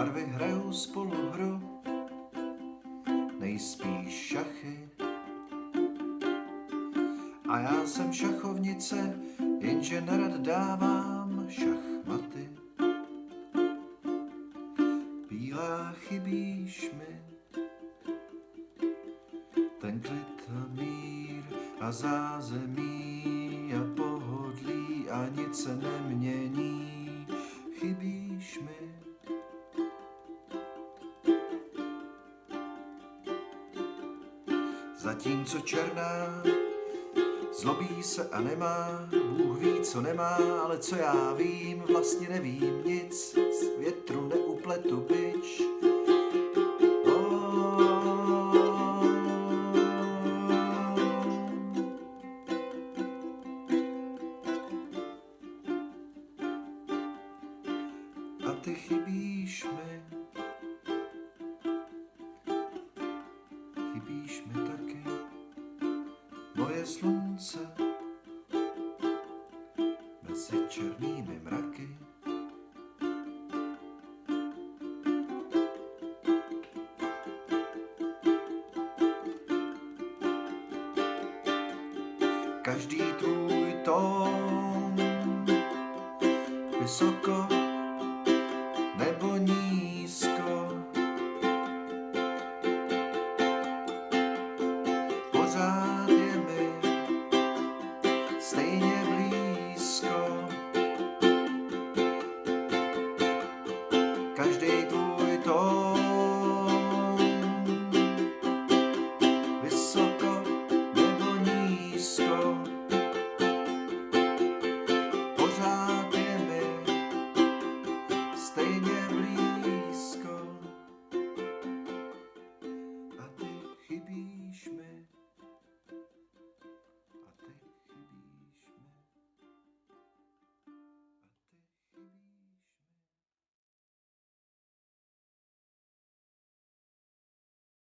barvy hrajou spolu hru, nejspíš šachy. A já jsem šachovnice, jenže nerad dávám šachmaty. Bílá chybíš mi, ten klid a mír a zázemí a pohodlí a nic se nemění. Zatímco černá zlobí se a nemá, Bůh ví, co nemá, ale co já vím, vlastně nevím nic, z větru neupletu byč. A ty chybíš mi, chybíš mi taky, moje slunce mezi černými mraky. Každý tvůj tón vysoko